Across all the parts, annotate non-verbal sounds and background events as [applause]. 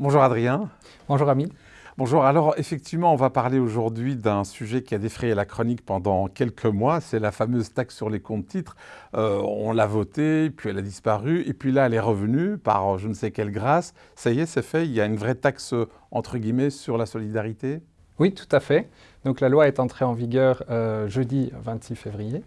Bonjour Adrien. Bonjour Ami. Bonjour, alors effectivement on va parler aujourd'hui d'un sujet qui a défrayé la chronique pendant quelques mois, c'est la fameuse taxe sur les comptes titres. Euh, on l'a votée, puis elle a disparu, et puis là elle est revenue par je ne sais quelle grâce. Ça y est, c'est fait, il y a une vraie taxe entre guillemets sur la solidarité? Oui, tout à fait. Donc la loi est entrée en vigueur euh, jeudi 26 février.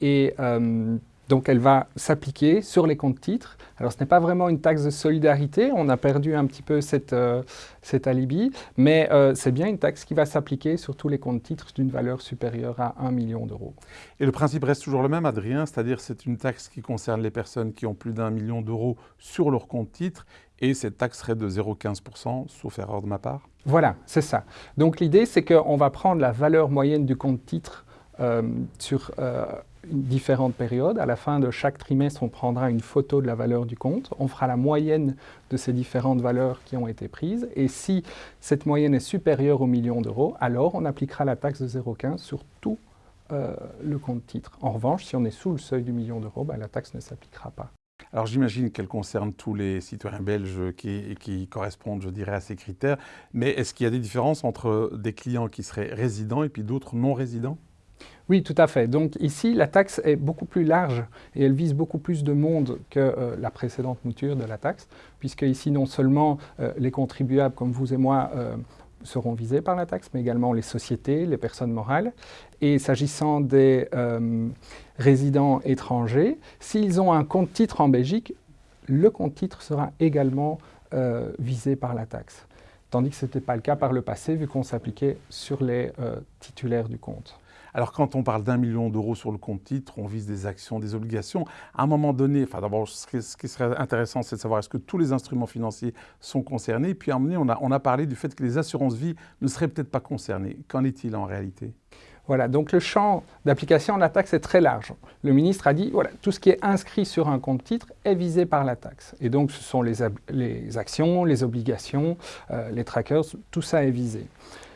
Et euh, donc elle va s'appliquer sur les comptes titres. Alors ce n'est pas vraiment une taxe de solidarité, on a perdu un petit peu cette, euh, cet alibi, mais euh, c'est bien une taxe qui va s'appliquer sur tous les comptes titres d'une valeur supérieure à 1 million d'euros. Et le principe reste toujours le même, Adrien, c'est-à-dire c'est une taxe qui concerne les personnes qui ont plus d'un million d'euros sur leur compte titre, et cette taxe serait de 0,15%, sauf erreur de ma part Voilà, c'est ça. Donc l'idée, c'est qu'on va prendre la valeur moyenne du compte titre euh, sur différentes périodes. À la fin de chaque trimestre, on prendra une photo de la valeur du compte. On fera la moyenne de ces différentes valeurs qui ont été prises. Et si cette moyenne est supérieure au million d'euros, alors on appliquera la taxe de 0,15 sur tout euh, le compte titre. En revanche, si on est sous le seuil du million d'euros, ben, la taxe ne s'appliquera pas. Alors j'imagine qu'elle concerne tous les citoyens belges qui, qui, correspondent, je dirais, à ces critères. Mais est-ce qu'il y a des différences entre des clients qui seraient résidents et puis d'autres non résidents oui, tout à fait. Donc ici, la taxe est beaucoup plus large et elle vise beaucoup plus de monde que euh, la précédente mouture de la taxe, puisque ici, non seulement euh, les contribuables comme vous et moi euh, seront visés par la taxe, mais également les sociétés, les personnes morales. Et s'agissant des résidents étrangers, s'ils ont un compte titre en Belgique, le compte titre sera également visé par la taxe. Tandis que ce n'était pas le cas par le passé, vu qu'on s'appliquait sur les titulaires du compte. Alors quand on parle d'un million d'euros sur le compte titre, on vise des actions, des obligations. À un moment donné, enfin d'abord, ce, qui serait intéressant, c'est de savoir est-ce que tous les instruments financiers sont concernés. Puis à un moment donné, on a, parlé du fait que les assurances-vie ne seraient peut-être pas concernées. Qu'en est-il en réalité? Voilà, donc le champ d'application de la taxe est très large. Le ministre a dit, voilà, tout ce qui est inscrit sur un compte titre est visé par la taxe. Et donc ce sont les, actions, les obligations, euh, les trackers, tout ça est visé.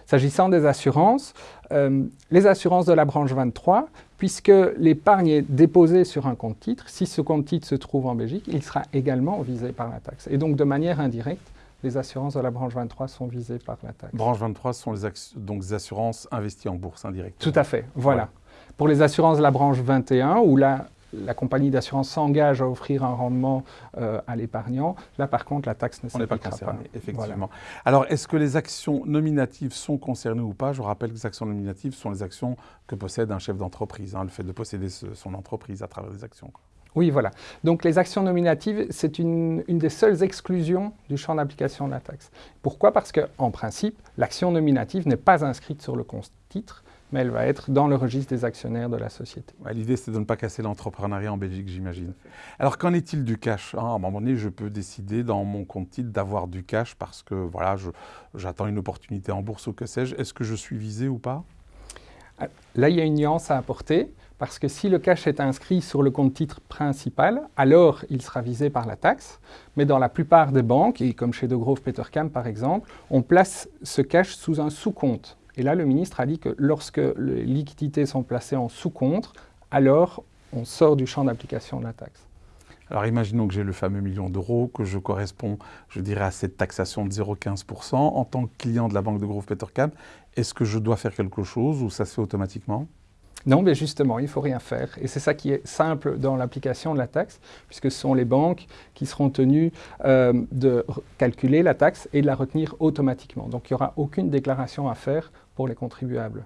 S'agissant des assurances, euh, les assurances de la branche 23, puisque l'épargne est déposée sur un compte titre, si ce compte titre se trouve en Belgique, il sera également visé par la taxe. Et donc de manière indirecte, les assurances de la branche 23 sont visées par la taxe. Branche 23 sont les donc assurances investies en bourse indirectement. Tout à fait, voilà. Pour les assurances de la branche 21, où là, la compagnie d'assurance s'engage à offrir un rendement euh, à l'épargnant. Là, par contre, la taxe ne s'appliquera pas. concerné, effectivement. Alors, est-ce que les actions nominatives sont concernées ou pas? Je rappelle que les actions nominatives sont les actions que possède un chef d'entreprise, hein, le fait de posséder son entreprise à travers des actions. Oui, voilà. Donc les actions nominatives, c'est une, une, des seules exclusions du champ d'application de la taxe. Pourquoi? Parce qu'en principe, l'action nominative n'est pas inscrite sur le compte titre, mais elle va être dans le registre des actionnaires de la société. L'idée, c'est de ne pas casser l'entrepreneuriat en Belgique, j'imagine. Alors, qu'en est-il du cash? Hein, À un moment donné, je peux décider dans mon compte titre d'avoir du cash parce que voilà, j'attends une opportunité en bourse ou que sais-je. Est-ce que je suis visé ou pas? Ah, Là, il y a une nuance à apporter. Parce que si le cash est inscrit sur le compte titre principal, alors il sera visé par la taxe. Mais dans la plupart des banques, et comme chez De Grove Petercam par exemple, on place ce cash sous un sous-compte. Et là, le ministre a dit que lorsque les liquidités sont placées en sous-compte, alors on sort du champ d'application de la taxe. Alors imaginons que j'ai le fameux million d'euros, que je corresponds, je dirais, à cette taxation de 0,15%. En tant que client de la banque de Grove Petercam, est-ce que je dois faire quelque chose ou ça se fait automatiquement? Non, mais justement, il ne faut rien faire. Et c'est ça qui est simple dans l'application de la taxe, puisque ce sont les banques qui seront tenues euh, de calculer la taxe et de la retenir automatiquement. Donc il n'y aura aucune déclaration à faire pour les contribuables.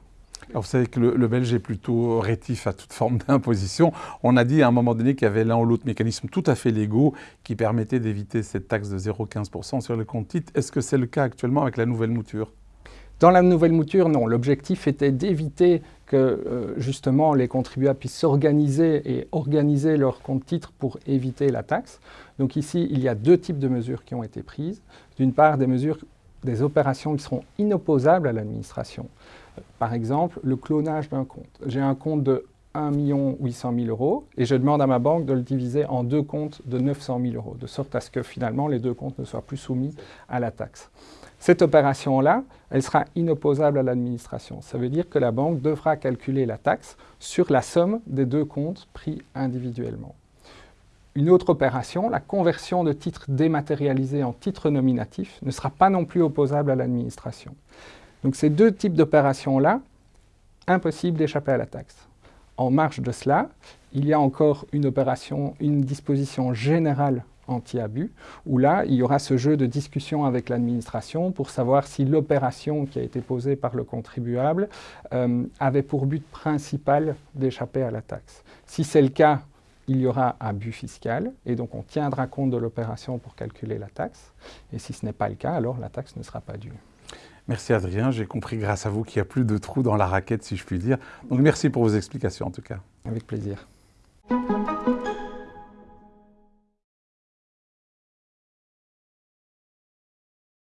Alors vous savez que le, Belge est plutôt rétif à toute forme [laughs] d'imposition. On a dit à un moment donné qu'il y avait l'un ou l'autre mécanisme tout à fait légaux qui permettait d'éviter cette taxe de 0,15% sur les comptes titres. Est-ce que c'est le cas actuellement avec la nouvelle mouture? Dans la nouvelle mouture, non. L'objectif était d'éviter que euh, justement les contribuables puissent s'organiser et organiser leur compte titre pour éviter la taxe. Donc ici, il y a deux types de mesures qui ont été prises. D'une part, des mesures, des opérations qui seront inopposables à l'administration. Par exemple, le clonage d'un compte. J'ai un compte de 1 800 000 euros et je demande à ma banque de le diviser en deux comptes de 900 000 euros, de sorte à ce que finalement les deux comptes ne soient plus soumis à la taxe. Cette opération-là, elle sera inopposable à l'administration. Ça veut dire que la banque devra calculer la taxe sur la somme des deux comptes pris individuellement. une autre opération, la conversion de titres dématérialisés en titres nominatifs, ne sera pas non plus opposable à l'administration. Donc ces deux types d'opérations-là, impossible d'échapper à la taxe. En marge de cela, il y a encore une opération, une disposition générale anti-abus, où là, il y aura ce jeu de discussion avec l'administration pour savoir si l'opération qui a été posée par le contribuable euh, avait pour but principal d'échapper à la taxe. Si c'est le cas, il y aura abus fiscal, et donc on tiendra compte de l'opération pour calculer la taxe. Et si ce n'est pas le cas, alors la taxe ne sera pas due. Merci Adrien, j'ai compris grâce à vous qu'il n'y a plus de trous dans la raquette si je puis dire. Donc merci pour vos explications en tout cas. Avec plaisir.